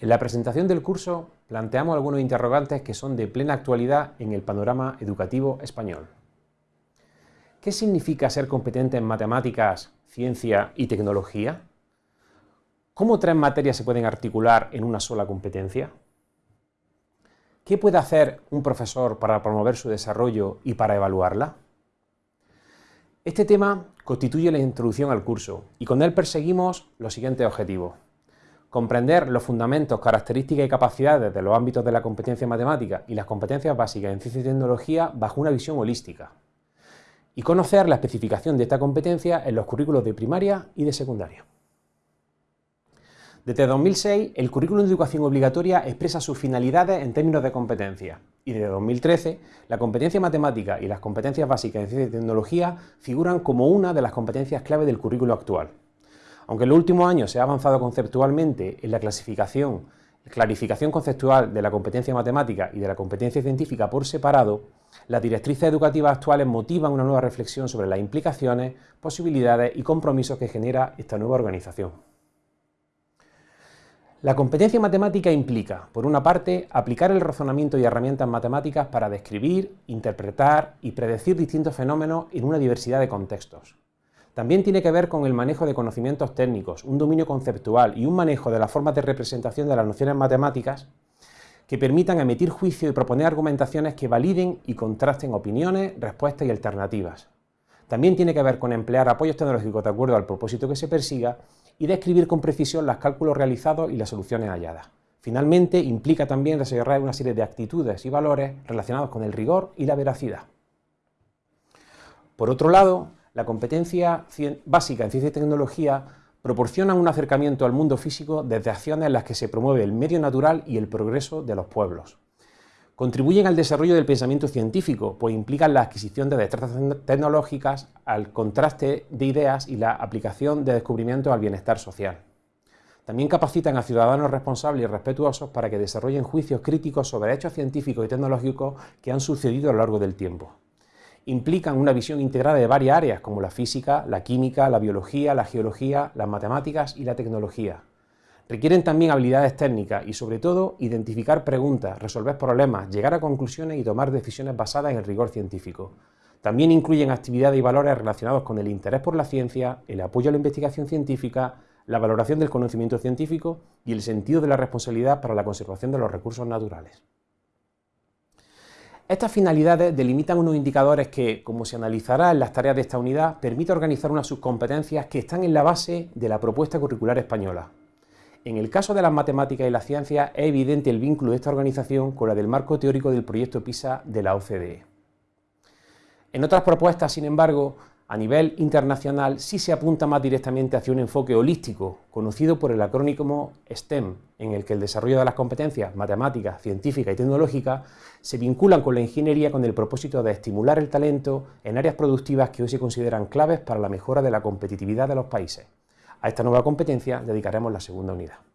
En la presentación del curso planteamos algunos interrogantes que son de plena actualidad en el panorama educativo español. ¿Qué significa ser competente en matemáticas, ciencia y tecnología? ¿Cómo tres materias se pueden articular en una sola competencia? ¿Qué puede hacer un profesor para promover su desarrollo y para evaluarla? Este tema constituye la introducción al curso y con él perseguimos los siguientes objetivos comprender los fundamentos, características y capacidades de los ámbitos de la competencia matemática y las competencias básicas en ciencia y tecnología bajo una visión holística, y conocer la especificación de esta competencia en los currículos de primaria y de secundaria. Desde 2006, el currículum de educación obligatoria expresa sus finalidades en términos de competencia, y desde 2013, la competencia matemática y las competencias básicas en ciencia y tecnología figuran como una de las competencias clave del currículo actual. Aunque en los últimos años se ha avanzado conceptualmente en la clasificación, clarificación conceptual de la competencia matemática y de la competencia científica por separado, las directrices educativas actuales motivan una nueva reflexión sobre las implicaciones, posibilidades y compromisos que genera esta nueva organización. La competencia matemática implica, por una parte, aplicar el razonamiento y herramientas matemáticas para describir, interpretar y predecir distintos fenómenos en una diversidad de contextos. También tiene que ver con el manejo de conocimientos técnicos, un dominio conceptual y un manejo de las formas de representación de las nociones matemáticas que permitan emitir juicio y proponer argumentaciones que validen y contrasten opiniones, respuestas y alternativas. También tiene que ver con emplear apoyos tecnológicos de acuerdo al propósito que se persiga y describir con precisión los cálculos realizados y las soluciones halladas. Finalmente, implica también desarrollar una serie de actitudes y valores relacionados con el rigor y la veracidad. Por otro lado, la competencia básica en ciencia y tecnología proporciona un acercamiento al mundo físico desde acciones en las que se promueve el medio natural y el progreso de los pueblos. Contribuyen al desarrollo del pensamiento científico, pues implican la adquisición de destrezas tecnológicas, al contraste de ideas y la aplicación de descubrimientos al bienestar social. También capacitan a ciudadanos responsables y respetuosos para que desarrollen juicios críticos sobre hechos científicos y tecnológicos que han sucedido a lo largo del tiempo implican una visión integrada de varias áreas como la física, la química, la biología, la geología, las matemáticas y la tecnología. Requieren también habilidades técnicas y, sobre todo, identificar preguntas, resolver problemas, llegar a conclusiones y tomar decisiones basadas en el rigor científico. También incluyen actividades y valores relacionados con el interés por la ciencia, el apoyo a la investigación científica, la valoración del conocimiento científico y el sentido de la responsabilidad para la conservación de los recursos naturales. Estas finalidades delimitan unos indicadores que, como se analizará en las tareas de esta unidad, permite organizar unas subcompetencias que están en la base de la propuesta curricular española. En el caso de las matemáticas y las ciencias es evidente el vínculo de esta organización con la del marco teórico del proyecto PISA de la OCDE. En otras propuestas, sin embargo, a nivel internacional sí se apunta más directamente hacia un enfoque holístico, conocido por el acrónimo STEM, en el que el desarrollo de las competencias matemáticas, científicas y tecnológicas se vinculan con la ingeniería con el propósito de estimular el talento en áreas productivas que hoy se consideran claves para la mejora de la competitividad de los países. A esta nueva competencia dedicaremos la segunda unidad.